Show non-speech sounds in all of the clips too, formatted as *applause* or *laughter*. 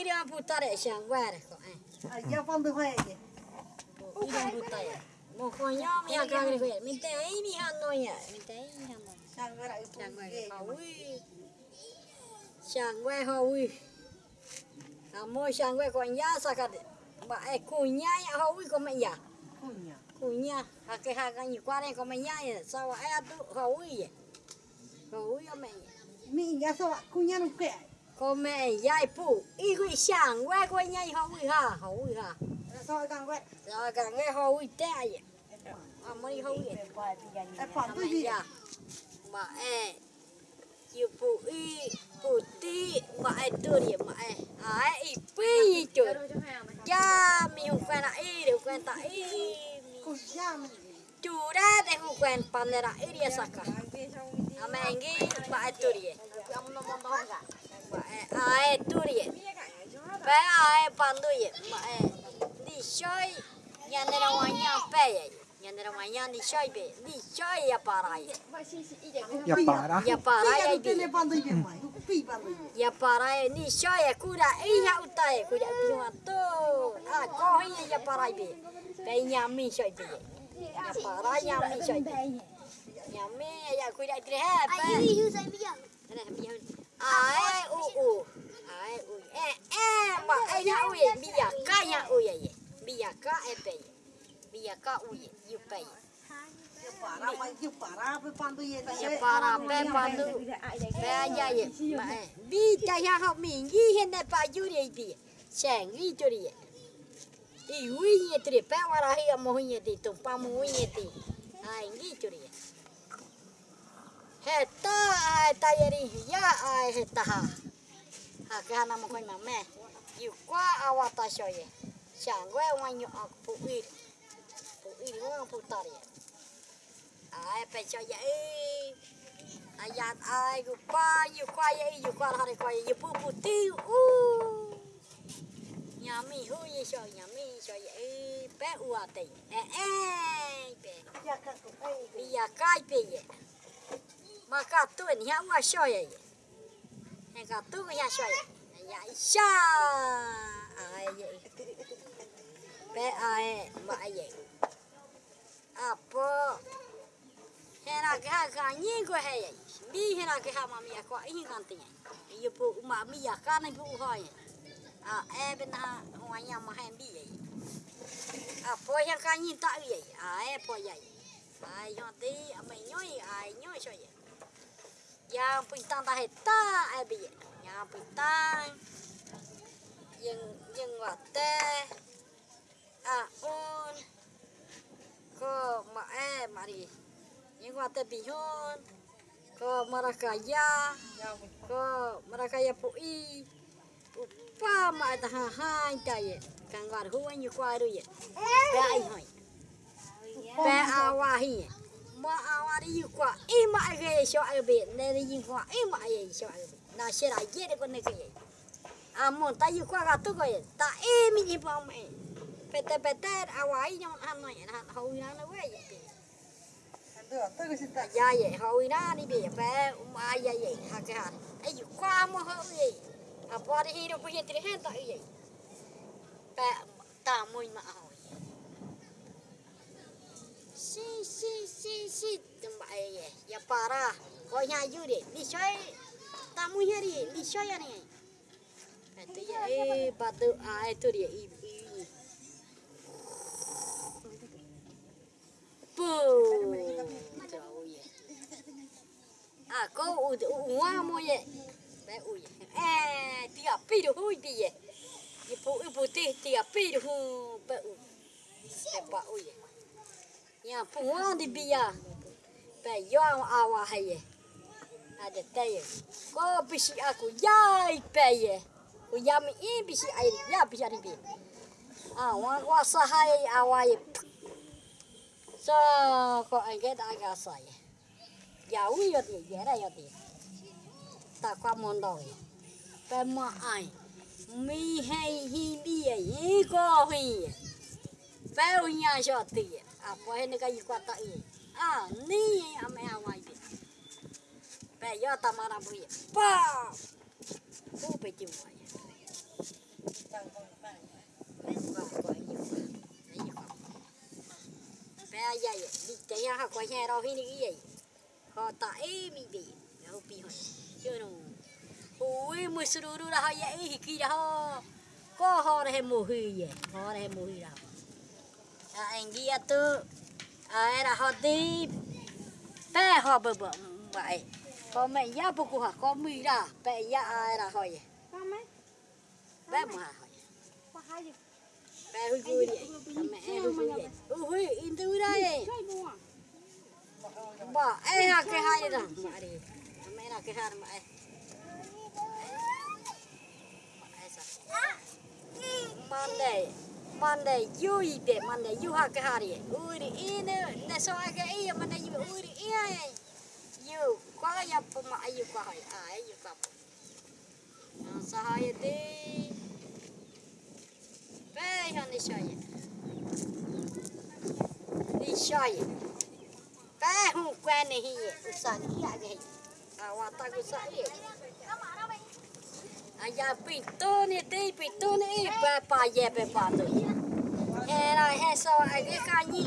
iria puta putar shang wa de ko ai à giờ phong tôi khoe kì ya mo ko mi ha ka gre ko mi te ai mi ha no ya mi te ai mi ha no sang cái lại shang wa ho wi shang ho wi a mo shang wa ba ai ku ya ho wi ko me ya không nhỉ ku nya ha ke ha ka ni kwa ko me nya ya sa wa ai tu ho wi ya Mi wi ya me mi nhà sao ạ cô nhà nó kẹt ko me ya pu. I ku shang wa ko nya ho wi ha ho wi ha. Sao càng quẹt rồi cả nghe hôi té vậy? À mới hôi vậy. À phản tôi gì? Dạ. Mà e yêu phụ y phụ ti mà e tôi đi mà e. À e pi trời. cha mi không quen là y đều quen tại y. Mình chủ ra để không quen pan ra y đi sao cả? à mẹ nghĩ mà e tôi đi. mà e à e tôi ai turia vai ai panduia é de choi já não era manhã peia já não era manhã de choi be de choi já parai já parai já parai já tem panduia mãe já parai de choi é cura e já o tá é cura pima tu a corrinha já parai be bem já me choi be já parai já me choi be já me já cura três é bem aí eu sei bem ma ai u u. Ai u. E e mà ai ya u ye. Bi ya ka ya u ye bi ya ka e bé bi ya ka u ye yu bé giờ para mà giờ para với phong tôi gì ya para bé pandu. bé ya ye. e. Bi ta ya học mình gi hiện tại ba yu ye. Bi sang gi cho đi i wi ye tri pa wa ra hi mo ye ti tum pa mo ye ti ai gi cho đi he ta ai ta ye ri ya ai he ta ha. Ha ka na mo ko ma me yu kwa awa ta sho ye. Sang we wa nyu ak pu i. Pu i wa pu ta ye ai pe cho ye ai ya ai gu pa yu kwa ye yu kwa ha re kwa ye pu pu ti u. Nhà mi hu ye sho nhà mi sho ye pe u a te. E e pe. Các cô ấy bi ya kai pe ye mà cả tuổi nhà mà wa sho hay cả tuổi nhà ya sho ye ya ai vậy? Bé ai, mà ai vậy? À po hay là cái cái ni của hay vậy? Bi hay là cái ha mà mi ya ko i kan ti ye phụ mà ma mi à này ka na pu à em bên ha ngoài nhà mà hay bị vậy? À po hay cái nhìn tao vậy? À em po vậy. À cho tí mày nhói à nhói sao vậy? yang pintang tahita eh, abi yang pintang yang yang wate aun ko eh mari. Yang wate bihun ko marakaya ko marakaya pui upa ma tahahan taye kangwar huan yu kwaru ye. Pe ai hoi pe awahi ma a wa ri yu kwa i ma ge sho a be ne ri yin kwa i ma ye sho a be na she ra ye de ko ne ke ye a mon ta kwa ga tu ko ye ta e mi ni pa me pe te pe te a wa i nhon han no ye han ho na na we ye pe được tôi cái gì ta ya ye ho na ni be pe ma ya ye ha ke ha ai yu kwa mo ho ye apa di hidup punya si si si si tembak ya ya parah kau nyaju deh di coy tamu deh di coy ya nih itu ya eh batu ah itu dia ibu jauh ya aku udah uang mau ya eh tiga piru hui dia ibu ibu teh tiga piru bau bau ya Ya pungon di biya. Pe yo awa haye. Ada tayo. Ko bisi aku yai pe ye. Ku yami i bisi ai ya bisi ari bi. Ah wa wa sahai awa ye. So ko age da ga sai. Ya u yo di ye ra yo di. Ta kwa mon ma ai. Mi hei hi bi ye ko hi. Pe u. apa ini kayu kata ini ah ni ame awai bi pe yo tamara bu ya pa! Ku pe ti mo ya pe ya ya bi te ya ha ko ya ro hi ni ya ko ta e mi bi yo pi ho. Yo no Ui, mùi suru ra ya e hiki ra ho. Ko ho re he muhi ye. Ho re he muhi ra ho. Anh đi tu ho đi pe ho bơ bơ vậy. Có mẹ ya bu ku ha có mi ra pe ya ai ra ho ye Con mấy? pe mu ha Có hai gì? pe hu ku ye mẹ hu ku ye ui in tu ra à? bỏ ai ha cái hai ra mà đi. Mẹ ra cái hai mà ai Monday, Monday, you eat it. Monday, Hà have to have it. Uri ina, na so aga iya Monday you uri iya. You, kwa ya puma ayu kwa hai, ai you kwa. Na sahaya de. Pe đi ni shaya. Ni shaya. Pe hu kwa ni hi, usan iya ge. Awata cũng sa iya. Aya pinto ni de pinto ni pa pa ye, pe pa to. Era he so, ai ke ka ni.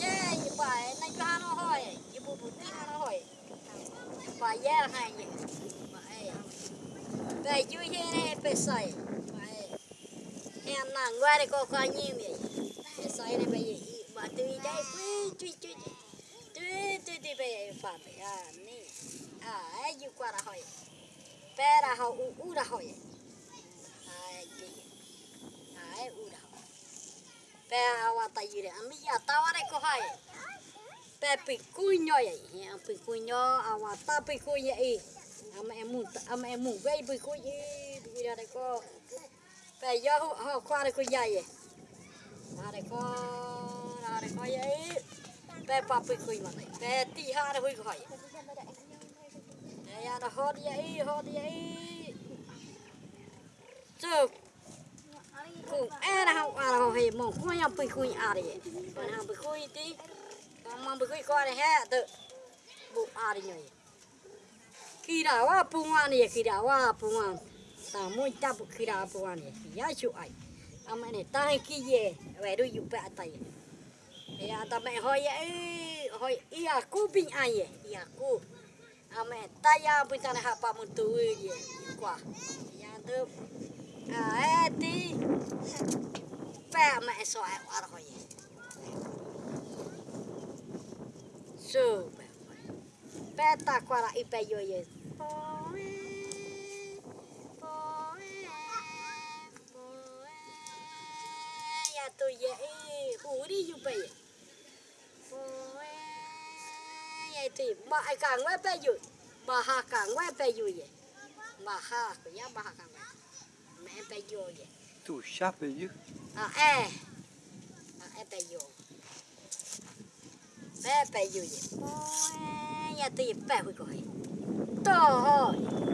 Ye ni pa e na ka no hoi. Ye bu bu ti no hoi. Pa, ye ha ye. Pa e. Pe ju ye ne, pe sai. Pa e. He na ngwa re ko ka ni mi. Pe sai ne, pe ye. Ma tu i dai pu tu tu. Tu tu tu pe fa pe. Ah ni. Ah e ju kwa ra ho e. pēra hau u uraho e. Ai, pēra. Ai, uraho. Pēra hau ata iure. Ami, ia tāware ko hai. Pēra pi kuiño e. Ia pi kuiño, awa ta pi i. e. Ama e mu, ama e mu, vei pi kuiño e. Pēra re ko. Pēra yohu, hau kuare ku iai e. Rāre ko, rāre ko e. Pēra pāpi kuiño e. Pēra tī hāre hui ko hai. Pēra Ya da à, ho di à, ye i ho di à, ye i. Chuk. Cùng e là học à là học mong cũng nhầm bị khui à đấy còn hàng bị khui tí. Còn mong bị khui coi này hết tự. Bộ à đi nhỉ khi nào à bung ăn này, khi nào à bung ta muốn ta bộ khi nào bung ăn này giá chịu ai à mẹ này, ta hay kia về về đôi dụng bẹ tay. Thì à ta mẹ hỏi ấy hỏi, ý à cô bình ai vậy? Ý à cô. Ame taya apa hapa mutui ye kwa. Yang tu eh ti pe ame eso eh, ai. So pe tak kuara kwa ipe yo ye. Ya tu ye, eh, huri yupe ye. Pe. Ya tu ma ai càng wa pe yu. Ma ha càng wa pe yu ye. Ma ha ko ya ma ha càng wa. Mẹ pe yo ye. Tu chape yu. à e à e pe yo pe pe yo ye ya tu ye pe hui ko hai to ho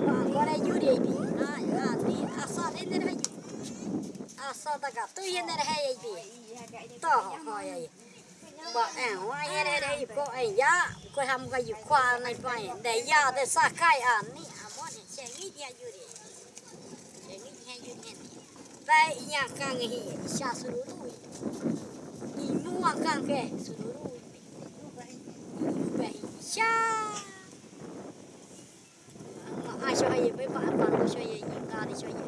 ma ko re yu re bi a ya ti a sa de ne re a sa ta ka tu ye ne re ye bi to ho ho ya ye ba e wa đây đây re ko ya ham cái gì qua này pa để ya de sa kai a ni a mo ne che ngi ya yu re che ngi ya yu ne Bai nya kang hi sha sururu. Ni mua kang ke sururu. Bai sha. Ma a sha ye bai ba ba lo sha ye yin ga de sha ye.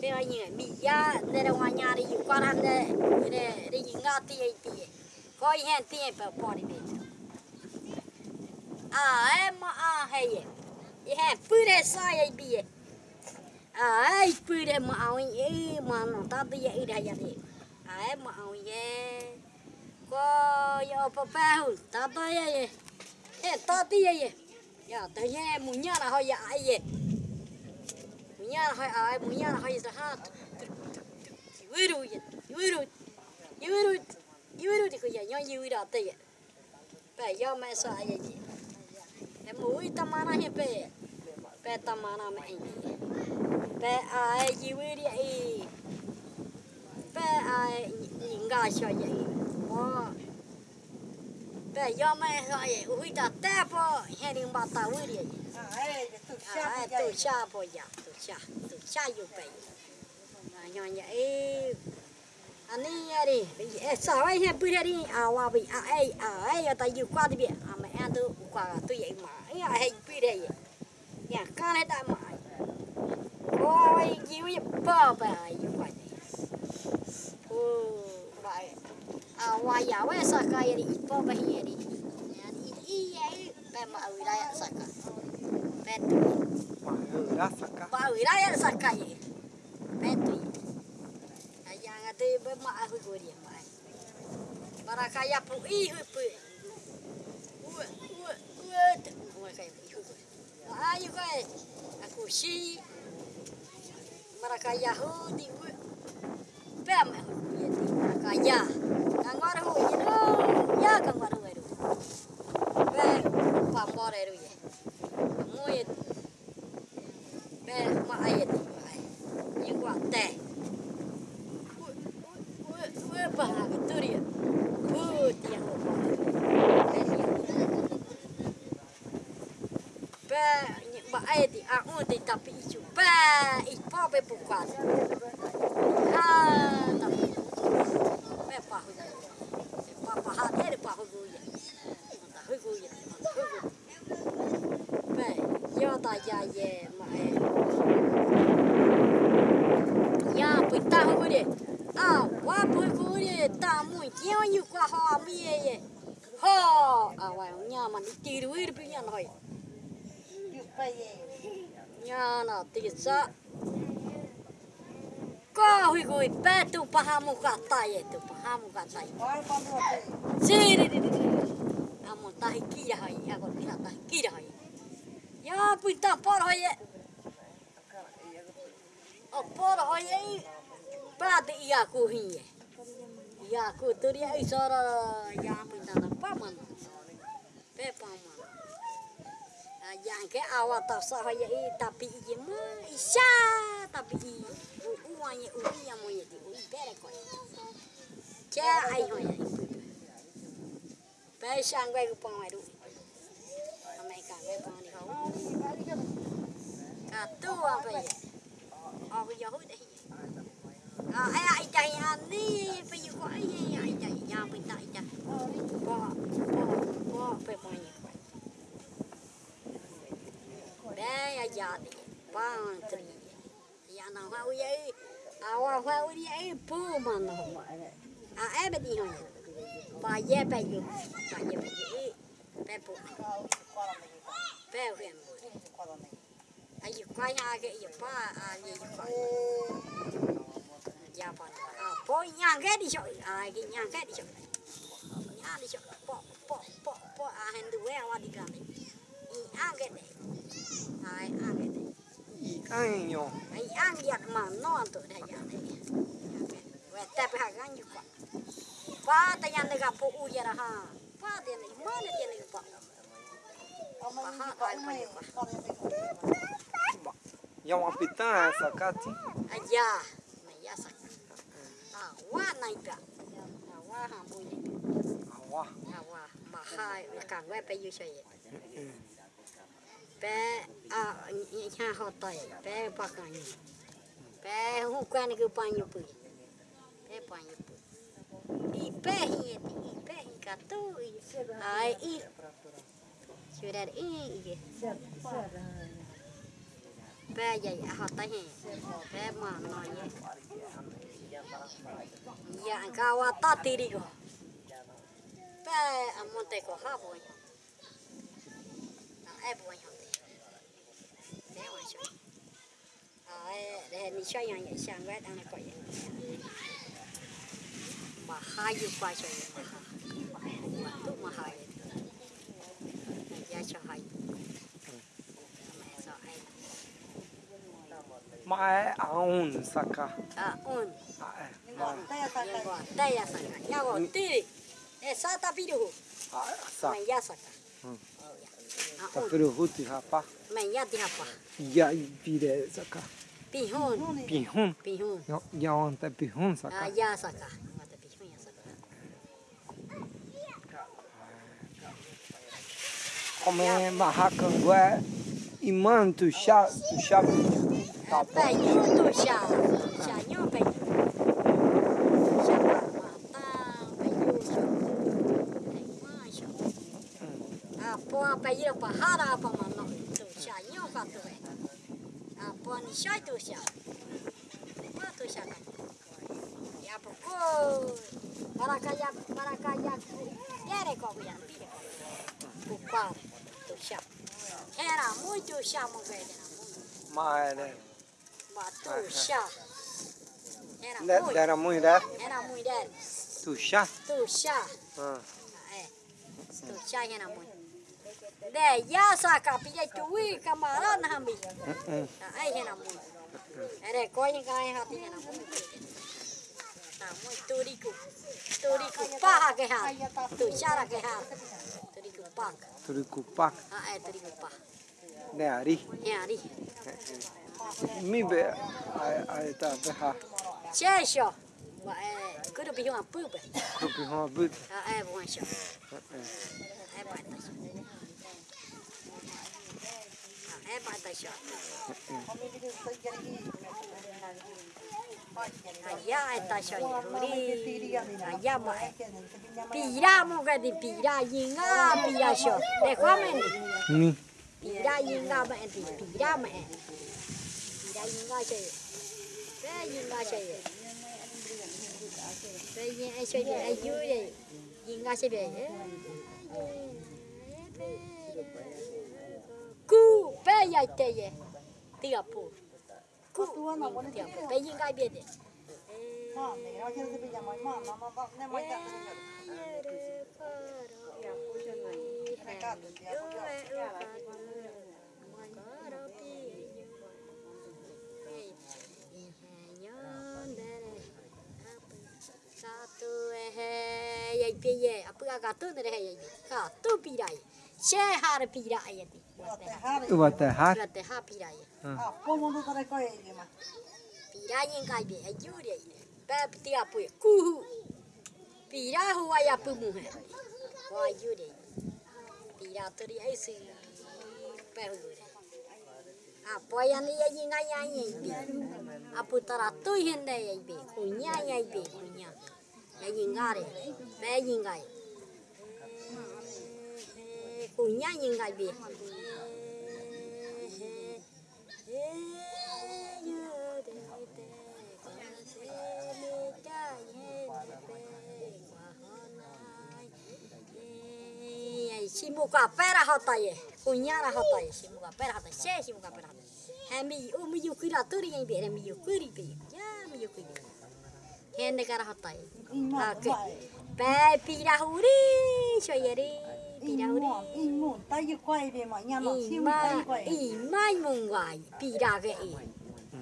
Bai ai ni mi ya de ra wa nya ri qua làm ran de de de yin ga ti ye ti. Ko yin ti à pa po ni be. A e ma a he ye. Ye he pu sa ye ai pui de ma au ye ma no ta de ye ida ya đi à ma au ye ko yo pa pa hu ta ta ye ye e ta đi ye ye ya ta ye mu nya na ho ya ai ye mu nya na ho ai mu nya na ho ye sa ha yu ru yu ru yu ru yu ru de ko ya yo yu da te ye pa yo ma sa ye ye e mu i ta ma na he pe pe ta ma na me ye bé ai? Biết đi ai bé ai? Nhìn ga cho vậy. Ô bé do mẹ gọi vậy. Ui ta té po hay đi bắt ta ui đi Ai, à chape tu cha po ya tu cha tu cha yêu bé à nhỏ vậy Ani ya di, eh, bữa đây đi, à wa bị à ấy à ấy ở tại qua đi biển, à mẹ ăn tôi qua tôi vậy mà, ấy à hay bữa đây, nhà cá này ta mà, ôi gì vậy bơ bơ vậy vậy, ô vậy, à wa giờ vậy sao cái đi. Bơ bơ vậy đi, đi đi vậy, bé mà ở đây sao cái, hui gori. Para kaya pu i pu. Ua ua ua te. Ua kaya pu. Ayu aku si. Para kaya hu di ua. Pem aku ya di para kaya. ni ba e é a on di tapi i chu pa i po be bu kwa ha na me pa hu pa pa ha te eu hu gu ya ta é. gu ya ta hu gu pe yo ta ya ye ma e para pu a minha, pu gu ri ta mu ki yo ni kwa ha ho a wa nya ma ni ti ru ri Nyana tisa. Kauhi kui petu pahamu katai itu pahamu katai. sih di di di. Kamu tahi kiyahai, aku tidak tahi kiyahai. Ya pita porhoi. O porhoi Iya ia kuhiye. ya kuturi ei sora ja pita tapamana. Pepamana jangke awat tasa haya i tapi i mah isya. Tapi iya, i uanya yang mau jadi uri berekor ja ai haya Pesang gue kupang waduh Amerika gue kupang di kau Katu apa ya? Aku jauh deh Kau ayah ijah yang ni Payu kau eh, ayah ijah yang pintar ijah Kau Kau Kau Kau Kau bé giờ ya đi ba tri ya na hoa u ye a wa hoa u ye pu ma no a e ba ye be yu ba ye be yu be pu be hu à a quay nhà cái ke ba à a quay. Yu pa ya pa a po nya ke di cho a ke nya ke nhà cho nya di cho po po po po a hen du we wa di ka cái này Nej, han vet inte. Ikan yo. Ay, ang diat mano antuk dah ya. Wete pehagan juga. Pa tanya nega po ujar ha. Pa dia Ba. mana dia ni pa. Paha kan pa ya. Yang apita sakati. Aja, maya sakati. Awah naida. Awah hambule. Awah. Awah, Mahai kang we pe yu pe a nya hota ya pe pakanya pe hukan ke panyu pe pe panyu pe i pe hi i pe hi katu i ai i. Sudah i i. Pe ya ya hota hi pe mana ya ya kawata tiri ko pe amonte ko habo ya e buono tay mà à để đi chơi yang vậy sang quét ăn coi vậy mà hai yêu qua chơi mà mà tu mà hai ya cho hai mẹ sao ai mà ai ăn sắc cả. À un à Ngo ta ya ta yang ka. gua daya sang ya gua tiri eh sa tapi dulu à sắc mày ya saka tá eu vou rapá, rapar. Mas ia pire sacar. Pihun. Pihun. Pihun. já ontem pihun saca, Ah, ia sacar. Como é barracangué e manto chá, tu chá. Tá, tá. Tá, tá. Tá, tá. apa ira apa hara pa mano itu sya nyo ka tu e apa ni sya itu sya apa tu sya kan ya apa ko para kaya para kaya tere ko ya pire ko pa tu sya era muito sya mo ga era ma era ma tu sya era muito era muito era muito tu sya tu sya ah é tu sya era muito de ya sa ka pi tu wi kamara na mi Ừ, ừ. ai hena mu ere ko ni kai ha ti hena mu ta mu tu ri ku tu ri ku pa ha ke ha tu sha ra ke ha tu ri ku pa Tu đi cụ bạc. ha ai tu ri ku pa Nè à đi. ya ri Mi bè. Ai ta bè ha. che sho e ku ru bi hu pu be Cụ bị hoa bứt. ha ai bu sho Ờ, ờ. ai ba Pira muka di pira yinga pira sho. Dekho men. Hmm. Pira yinga men di pira men. Pira yinga shay. Pe yinga shay. Pe yinga shay di ayu ye. Yinga shay be. Ku. Pe ya te ye ti a pu ku ti a pu pe yinga be de yai pe ye apua ka tu ne he yai ka tu pi dai she har pi dai ye ha Tu bà Shehar piraya ti. Watehar. Watehar piraya. Como no para coi de ma. Piraya en calle, ayure. Pep ti apu kuhu. Pirahu ay apu mujer. O ayure. Piratori ay si. Perdure. Apoyan iya jinga nyanyi ibi. Apu taratu hende ibi. Kunya ibi kunya. Ya jingare. Be jingare punya nyingkai bi? Simuka pera hotaye punya ra hotaye ya? simuka pera ya, hotaye se simuka pera ya, hotaye hemi u oh, miyukuri aturi yang bi hemi yukuri bi ya miyukuri hende kara hotaye oke pe pirahuri shoyeri hota ye, kunyara hota ye, simuka pera hota, she simuka pera hota. Hemi u mi yukuri aturi yang bere mi yukuri be, ya mi yukuri. Hende kara hota ye. Pe pira huri, shoyeri, pira huri. Ima, ima mungwai, pira ke i.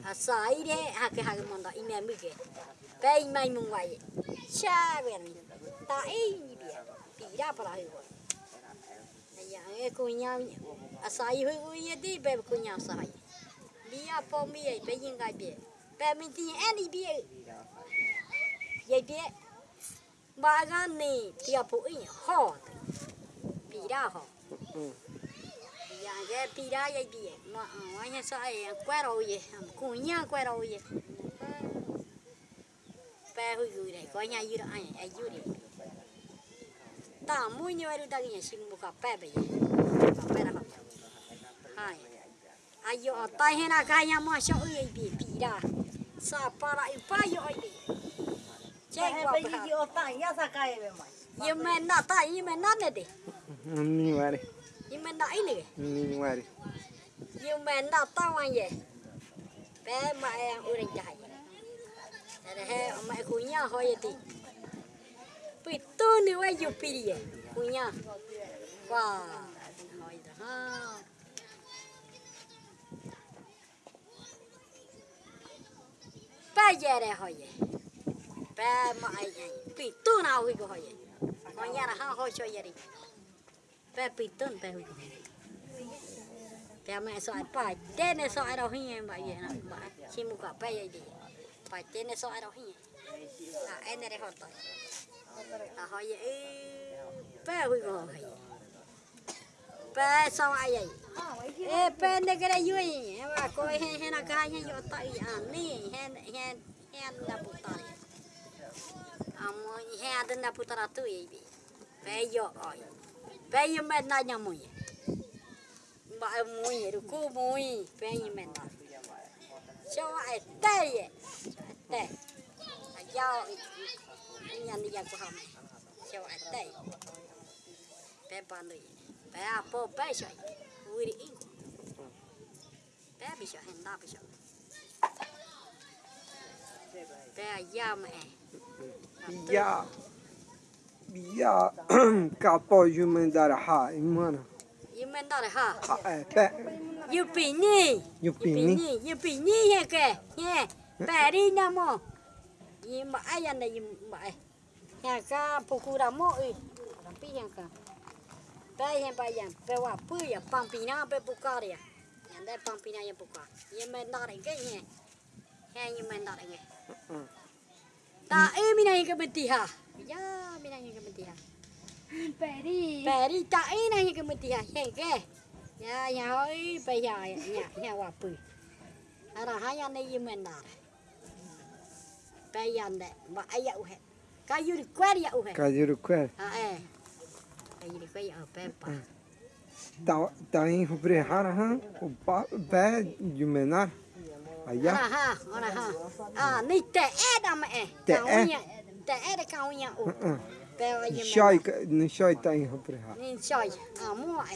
Asai de, hake hake monda, ime muke. Pe ima mungwai, cha bere. Ta i ni bia, pira para hiwa. Ya, e kunya asai hui hui ye di be kunya asai. Bia po mi ye be yin ga be. Be mi ti ani be. Ye be. Ba ga ni ti a po in ho. Ya ge pi ra ye be. Ma wa nya sa ye kwa ro ye. Kunya kwa ro ye. Be hui hui de ko nya yu ra ai ai yu de. Ta mu nyo ru da ge sim bu ka pe be ye. Ka pe ra ho. Hai. Ayo tai hena kaya ma sho ye be pi ra. Sa para i pa yo ye. Che kwa pa. Ye me na ta ye me na ne de. Ni ngoài đi. Ye me na ile. Ni ngoài đi. Ye me na ta wa ye. Be ma e u rin ja ye. Ere he ma ku nya ho ye ti. Pi tu ni wa yu pi ye. Ku nya. Wa. Ho ye ha. Ba ye re ho ye. Ba ma ai ye. Pi tu ko ho ye. Ko nya ra ha ho cho ye ri. pepitun pehui, pe hujan. Pe ame so paten so arohi mbak ye nak mbak. Si muka pe ye di. Paten so arohi. Nah, ene re hoto. Nah, hoye e pe hujan. Pe so ye E pe ne kere yui. E, ba ko e he he na ka ye yo ta i ani. He he he na putar. Amo he adna putar tu ye bi. Pe yo oi. 便宜卖哪样木鱼？买木鱼，乌龟木鱼，便宜卖哪？小矮蛋耶，蛋，鸭，今年的鸭不好卖，小矮蛋，白板的，白啊不白小的，乌龟的硬骨，白不小很大不小，白鸭么？鸭。via capo *clears throat* jumendare ha imana jumendare ha? Ha e, pe. Yupi ni? Yupini ni. E ke? Ye pari namo yimba ayanda yimba ya ka pukura mo i tapi yang ka. Pe yang pa yang pe wa pu ya pampina pe bukaria yang de pampina yang buka jumendare ke ye ye jumendare ke. Tak, eh, minah yang e kebetiha. Ya, mira que metía. Peri. Peri ta ina yang metía. Ya, ya hoy ya, ya, ya, ya guapo. Ara haya ne yemenda. Pe ya ba aya uhe. Kayu di kuer ya uhe. Kayu di kuer. Ah eh. Kayu di kuer ya, e. ya pepa. Tá, tá em Rubrehara, o pé de menar. Allá. Ahora, ahora, ah, nih te era, me. E. Te. tere ka unja u. Në shaj, në shaj ta i ha preha. Në shaj, a mua e.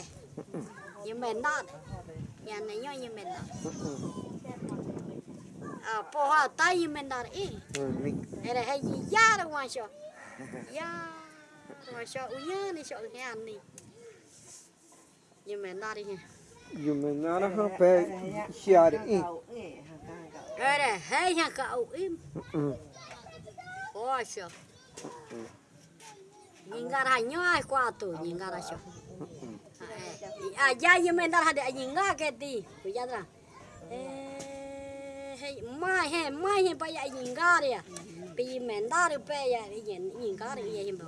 Një me nare. Ja në një një me nare. A po ha ta i me nare i. Ere he një jarë u anë shaj. Ja, u anë shaj. U janë i shaj një anë një. me nare i. Një me nare ha pe shjarë i. Ere he një ka u imë. Ya. Wan sho u ya ni sho he an ni. Ye men dar e. Yumenar ha pe shiar in. Era hay ha ka u im. O sho. Ningar ha nyo ai kwa tu ningar sho. À, ya ye men dar ha de ninga ke ti. Ku ya ra. Eh, hey, mai he, mai he pa ya ningar ya. Pi men dar pe ya ye ningar ye him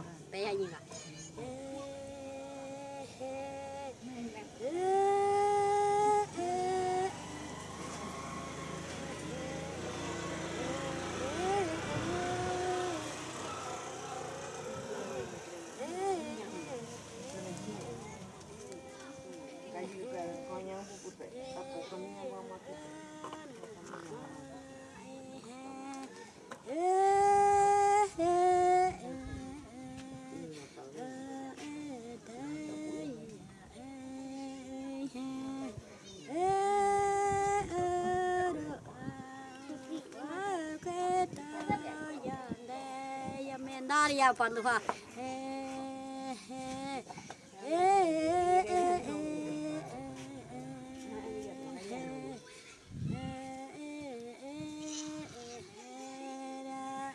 olhar para não. É, é,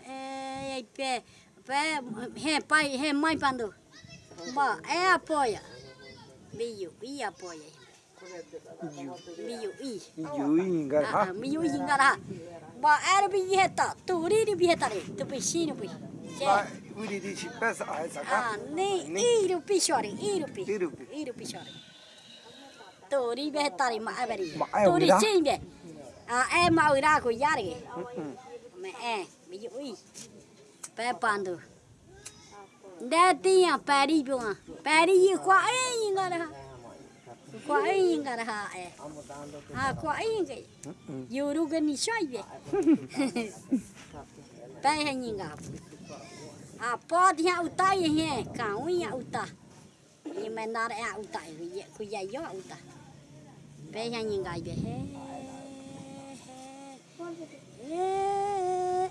é, pé, pé, é, pai, é, mãe pandu. É apoia. Biu, e apoia. Biu, e. Biu, i engarra. Ah, biu, i engarra. Era biu reta, turiri biu tu peixinho, peixe. Quindi dici pesa a esa ka? Ah, iru pishori, iru pi. Iru pi. Iru pishori. Tori be ma abari. Ma e tori chimbe. Ah, e ma ira ko yar ge. Me e, me ju ui. Pe pandu. Da tiya pari bua. Pari yu kwa e yin ga ra. Kwa e yin ga ra e. Ha kwa e yin ge. Yuru ge ni shoi be. Tai. Po dia utai he ka ui ya uta. Ni menara ya uta ku ya ku ya yo uta. Pe he ninga be he. Taya,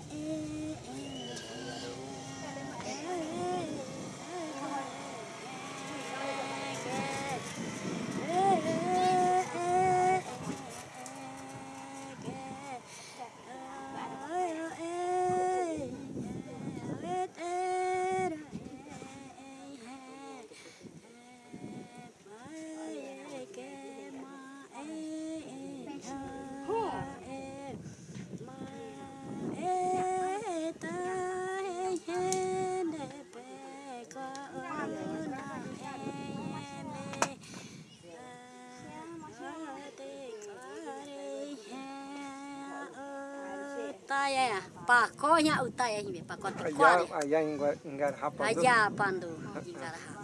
Coña utai ahime, pakoti kuare. Aya engarrapando. Aya pando, engarrapa.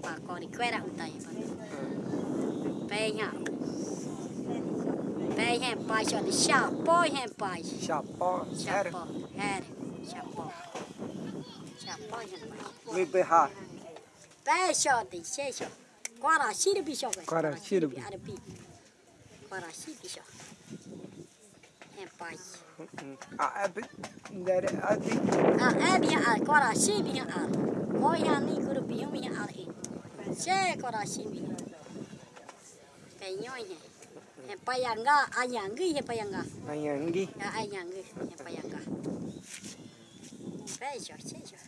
Pakori kuera utai pando. Penha. Penha pai, olha, chapó, hein, pai. Chapó, Chapó, era, chapó. Chapó, hein, pai. Me berrar. Peixe, tem seis, Guaraxira, bicho. Guaraxira, bicho. Guaraxira, bicho. É, pai. Aab dari adi. Aab a al korasi é al. Koyani guru é binya al a Se korasi a Penyonya. é ayanggi hepayangga. Ayanggi. Ya é hepayangga. é sejor.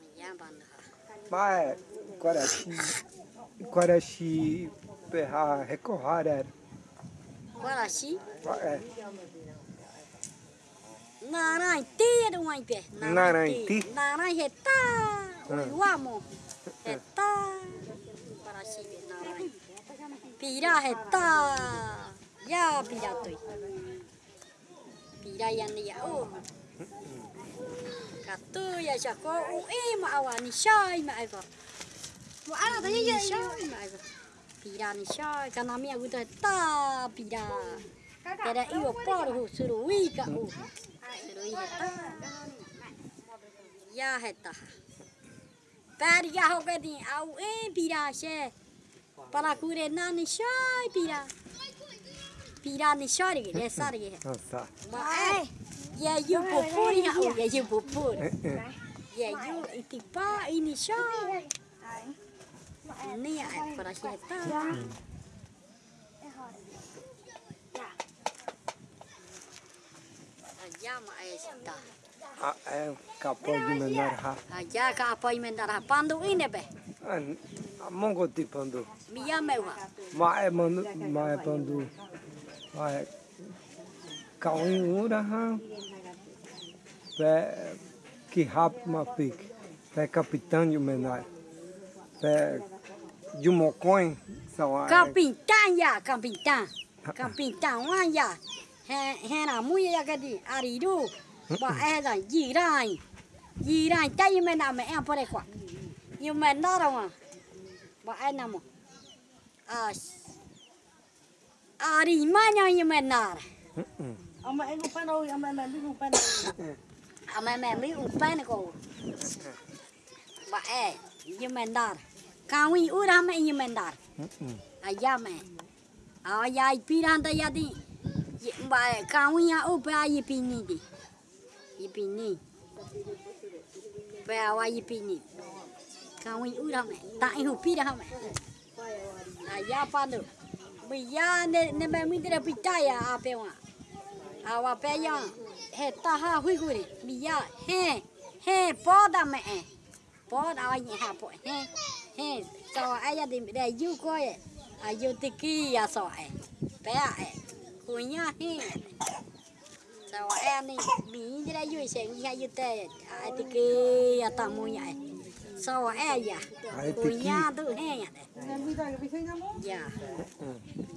Minyabanha. Mas, Quaraxi, Quaraxi, Recorrar era. Voilà, si. Naranti era um aipé. Naranti. Naranti é tá. Eu amo. É. Para si, Ya, pira, toi. Pira, ya, ya e, ni ya. Oh. Katu ya jako. Oh, eh, ma awani syai ma aiva. Ma ala tanya ya. Syai ma aiva. piranha kana mia guta ta pira era io porro suruica o suruica ta ya heta. Per ya hogedi au e pira she para cure nani shai pira piranha chore é sarge tá mas ya yu popuri ha o ya yu popuri eh, eh. ya yu itipa inishai Neia arkadaşlar. Ayama esta. É capaz de mandar ha. Aja capaz de mandar ha. Pando ine be. Mongo ti pando. Miya mewa. Ma é mando, ma é pando. Ma é kauin ura ha. Pe que rap ma pique. Pe capitão de menor. Pe de mocoin. São a. Kapintan ya, kapintan. Kapintan wan ya. He he na mu ya ka di ari du. Ba e rai. Yi rai ta yi me na me en pore kwa. Yu me na ra. Ba e na mo. A Ari ma nya yi me na. Ama em không phải đâu, ama em biết không phải đâu. A me me mi un pa ne ko. Ba e yi me na. काउं उरा में ही मेंदार आया में आया ये पीरां तो यदि ये बाय कावी या ऊपर ये पीनी दी ये पीनी पे आवा ये पीनी कावी उरा में ताई हो पीरां में आया पालो मिया ने ने मैं मित्र बिताया आपे वां आवा पे यां है ताहा हुई गुरी मिया है है पौधा में पौधा ये हाँ पौधा He so ayah di de yu ko ye. Ayu tiki ya so e. Pe a e. Ku nya he. So e ni mi di de yu se ni ha yu te. A tiki ya ta mu ya e. So e ya. Ai Ku tiki. nya tu he. Em nhá. Ya.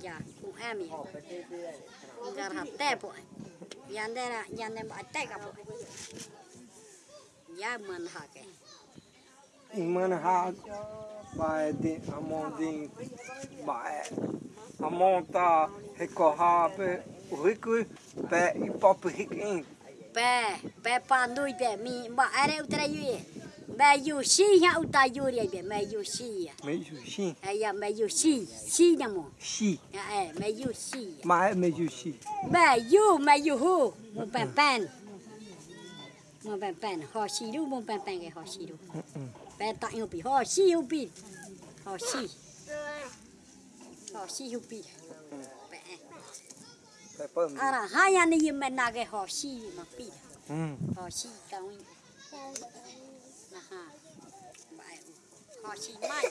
Ya ku e mi. Gar ha te po. Yan de ra yan de ba te ka po. Ya man ha ke. manhas by the among by amonta recorrap rico pé e pop riquim pé pé pa noi pé mi ba era o traio meio xinha o taiuri aí meio xinha. Meio xinha? Aí meio xi xi né, namo xi. É, é meio xi. Mas é meio xi. Meio meio hu o pé pé มันแปลนๆหอชีรูมันแปลนๆไงหอชีรู Pè tặng hụp bì, hò xì hụp bì Hò xì Hò xì hụp Ara hai anh ấy mình nà cái hò xì mà bì Hò xì mai.